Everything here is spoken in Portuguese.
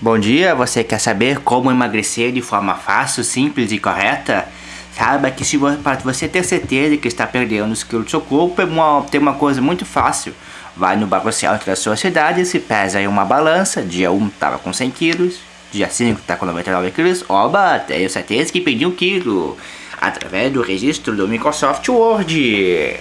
Bom dia, você quer saber como emagrecer de forma fácil, simples e correta? Saiba que se para você ter certeza que está perdendo os quilos do seu corpo, é uma, tem uma coisa muito fácil. Vai no Banco certo da sua cidade, se pesa em uma balança, dia 1 estava com 100 quilos, dia 5 está com 99 quilos, oba, tenho certeza que perdi um quilo, através do registro do Microsoft Word.